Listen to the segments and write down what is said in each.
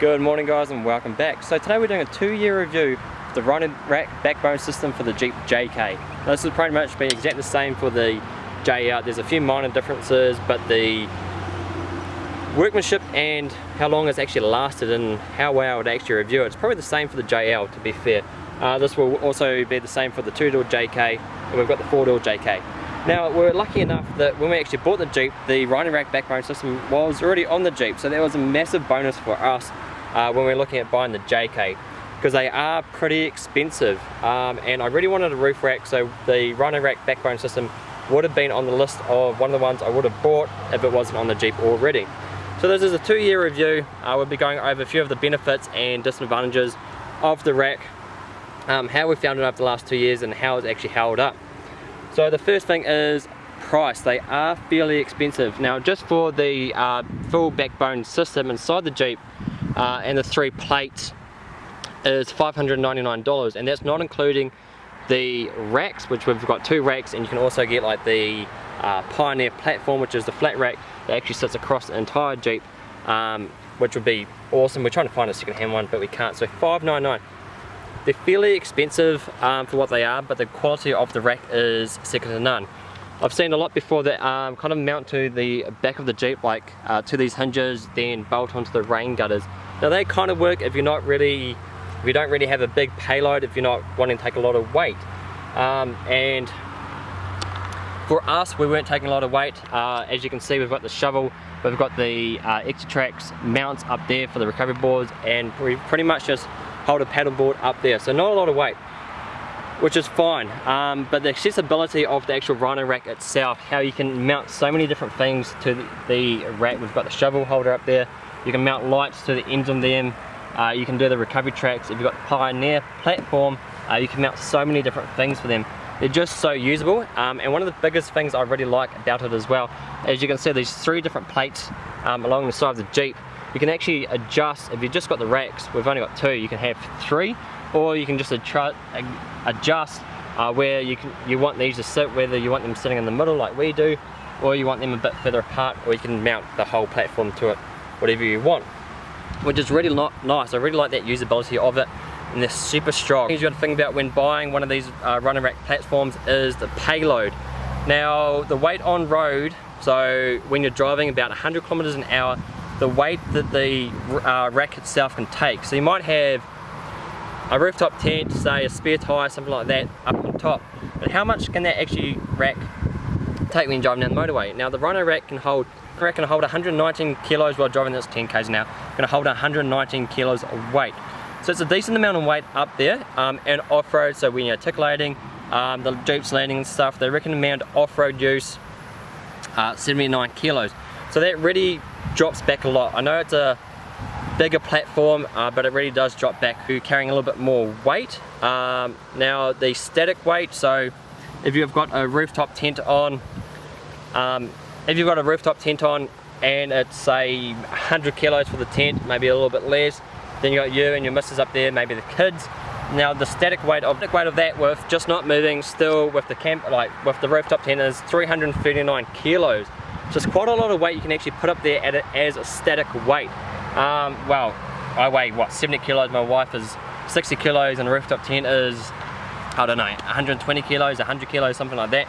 Good morning guys and welcome back. So today we're doing a two year review of the Rhino Rack backbone system for the Jeep JK. Now this will pretty much be exactly the same for the JL. There's a few minor differences but the workmanship and how long it's actually lasted and how well it actually review it. It's probably the same for the JL to be fair. Uh, this will also be the same for the two-door JK and we've got the four-door JK. Now we're lucky enough that when we actually bought the Jeep, the Rhino Rack backbone system was already on the Jeep, so that was a massive bonus for us uh, when we are looking at buying the JK because they are pretty expensive um, and I really wanted a roof rack so the Rhino Rack backbone system would have been on the list of one of the ones I would have bought if it wasn't on the Jeep already. So this is a two year review. Uh, we'll be going over a few of the benefits and disadvantages of the rack, um, how we found it over the last two years and how it's actually held up. So the first thing is price. They are fairly expensive. Now just for the uh, full backbone system inside the Jeep uh, and the three plates is $599 and that's not including the racks which we've got two racks and you can also get like the uh, Pioneer platform which is the flat rack that actually sits across the entire Jeep um, which would be awesome. We're trying to find a second hand one but we can't so 599 they're fairly expensive um, for what they are, but the quality of the rack is second to none. I've seen a lot before that um, kind of mount to the back of the Jeep, like uh, to these hinges, then bolt onto the rain gutters. Now they kind of work if you're not really, if you don't really have a big payload, if you're not wanting to take a lot of weight. Um, and for us, we weren't taking a lot of weight. Uh, as you can see, we've got the shovel, we've got the uh, Xtrax mounts up there for the recovery boards, and we pretty much just hold a paddleboard up there. So not a lot of weight, which is fine. Um, but the accessibility of the actual Rhino rack itself, how you can mount so many different things to the, the rack. We've got the shovel holder up there. You can mount lights to the ends of them. Uh, you can do the recovery tracks. If you've got the Pioneer platform, uh, you can mount so many different things for them. They're just so usable. Um, and one of the biggest things I really like about it as well, as you can see, these three different plates um, along the side of the Jeep you can actually adjust, if you've just got the racks, we've only got two, you can have three, or you can just adjust uh, where you can you want these to sit, whether you want them sitting in the middle like we do, or you want them a bit further apart, or you can mount the whole platform to it, whatever you want. Which is really not nice, I really like that usability of it, and they're super strong. Things you got to think about when buying one of these uh, Rhino rack platforms is the payload. Now, the weight on road, so when you're driving about 100 kilometers an hour, the weight that the uh, rack itself can take. So you might have a rooftop tent, say a spare tyre, something like that up on top. But how much can that actually rack take when driving down the motorway? Now the Rhino rack can hold rack can hold 119 kilos while driving this 10 k's now. I'm to hold 119 kilos of weight. So it's a decent amount of weight up there um, and off-road. So when you're articulating, um, the Jeep's landing and stuff, they recommend off-road use uh, 79 kilos. So that really drops back a lot. I know it's a bigger platform, uh, but it really does drop back. You're carrying a little bit more weight. Um, now the static weight, so if you've got a rooftop tent on, um, if you've got a rooftop tent on and it's say 100 kilos for the tent, maybe a little bit less, then you got you and your missus up there, maybe the kids. Now the static weight of weight of that with just not moving, still with the camp like with the rooftop tent is 339 kilos. So it's quite a lot of weight you can actually put up there a, as a static weight. Um, well, I weigh what 70 kilos, my wife is 60 kilos and the rooftop tent is, I don't know, 120 kilos, 100 kilos, something like that.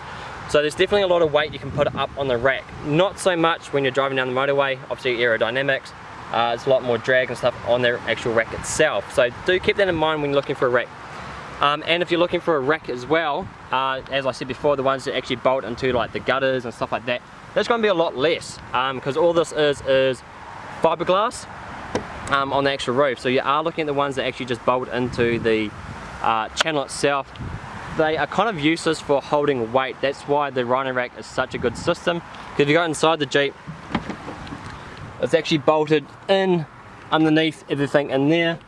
So there's definitely a lot of weight you can put up on the rack. Not so much when you're driving down the motorway, obviously aerodynamics, uh, it's a lot more drag and stuff on the actual rack itself. So do keep that in mind when you're looking for a rack. Um, and if you're looking for a rack as well, uh, as I said before, the ones that actually bolt into like the gutters and stuff like that, that's going to be a lot less because um, all this is is fiberglass um, on the actual roof. So you are looking at the ones that actually just bolt into the uh, channel itself. They are kind of useless for holding weight. That's why the Rhino Rack is such a good system. Because if you go inside the Jeep, it's actually bolted in underneath everything in there.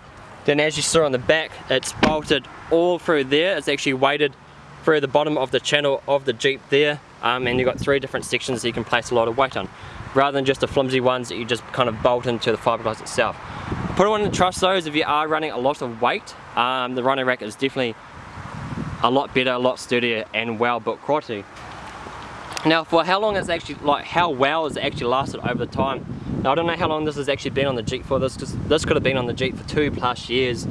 Then as you saw on the back, it's bolted all through there. It's actually weighted through the bottom of the channel of the Jeep there um, and you've got three different sections that you can place a lot of weight on rather than just the flimsy ones that you just kind of bolt into the fiberglass itself. Put it on to trust those if you are running a lot of weight. Um, the Rhino Rack is definitely a lot better, a lot sturdier and well built quality. Now for how long it's actually, like how well it's actually lasted over the time, Now I don't know how long this has actually been on the Jeep for this because this could have been on the Jeep for two plus years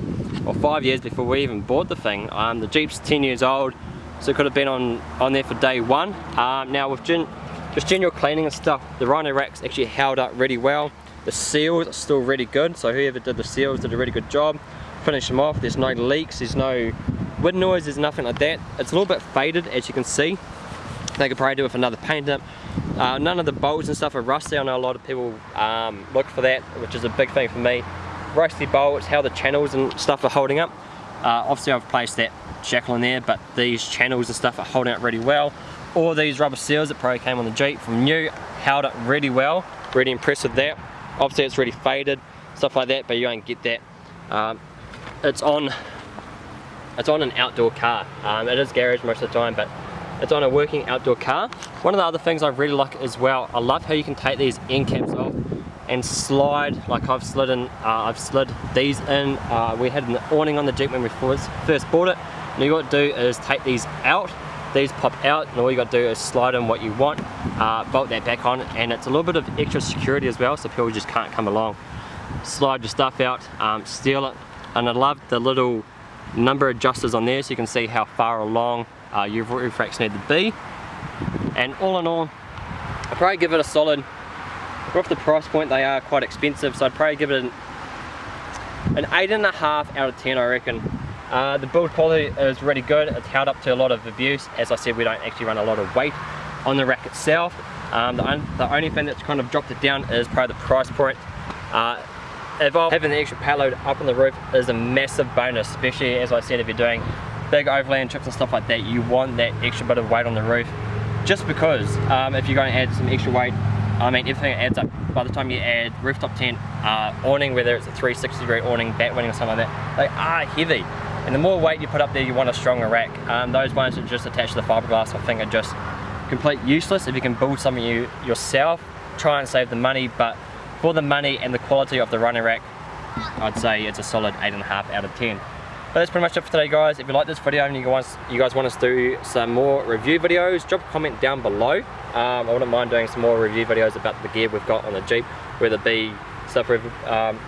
or five years before we even bought the thing. Um, the Jeep's 10 years old so it could have been on, on there for day one. Um, now with gen just general cleaning and stuff, the Rhino rack's actually held up really well. The seals are still really good, so whoever did the seals did a really good job. Finish them off, there's no leaks, there's no wind noise, there's nothing like that. It's a little bit faded as you can see. They could probably do with another paint up. Uh, none of the bolts and stuff are rusty. I know a lot of people um, look for that, which is a big thing for me. Rusty bolts, how the channels and stuff are holding up. Uh, obviously I've placed that shackle in there, but these channels and stuff are holding up really well. All these rubber seals that probably came on the Jeep from new held up really well. Really impressed with that. Obviously it's really faded, stuff like that, but you won't get that. Um, it's on it's on an outdoor car. Um, it is garage most of the time, but it's on a working outdoor car. One of the other things I really like as well, I love how you can take these end caps off and slide like I've slid in, uh, I've slid these in. Uh, we had an awning on the Jeep when we first, first bought it. All you got to do is take these out, these pop out, and all you got to do is slide in what you want, uh, bolt that back on, and it's a little bit of extra security as well, so people just can't come along. Slide your stuff out, um, steal it, and I love the little number of adjusters on there so you can see how far along uh, your roof racks need to be. And all in all, I'd probably give it a solid, off the price point they are quite expensive, so I'd probably give it an, an 8.5 out of 10 I reckon. Uh, the build quality is really good, it's held up to a lot of abuse. As I said, we don't actually run a lot of weight on the rack itself. Um, the, the, only thing that's kind of dropped it down is probably the price point. Uh, having the extra payload up on the roof is a massive bonus, especially as I said, if you're doing big overland trips and stuff like that, you want that extra bit of weight on the roof. Just because um, if you're going to add some extra weight, I mean everything adds up. By the time you add rooftop tent, uh, awning, whether it's a 360 degree awning, batwing or something like that, they are heavy. And the more weight you put up there, you want a stronger rack. Um, those ones that just attach to the fiberglass, I think are just complete useless. If you can build something you yourself, try and save the money, but for the money and the quality of the Rhino rack, I'd say it's a solid 8.5 out of 10. But that's pretty much it for today guys. If you like this video and you guys, you guys want us to do some more review videos, drop a comment down below. Um, I wouldn't mind doing some more review videos about the gear we've got on the Jeep, whether it be stuff um,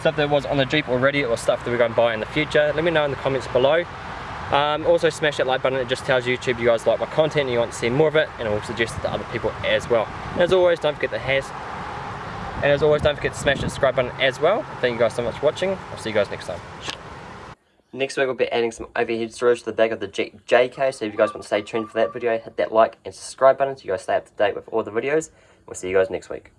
stuff that was on the Jeep already or stuff that we're going to buy in the future. Let me know in the comments below. Um, also smash that like button, it just tells YouTube you guys like my content and you want to see more of it and it will suggest it to other people as well. And as always, don't forget the has. And as always, don't forget to smash the subscribe button as well. Thank you guys so much for watching. I'll see you guys next time. Next week we'll be adding some overhead storage to the back of the Jeep JK, so if you guys want to stay tuned for that video, hit that like and subscribe button so you guys stay up to date with all the videos. We'll see you guys next week.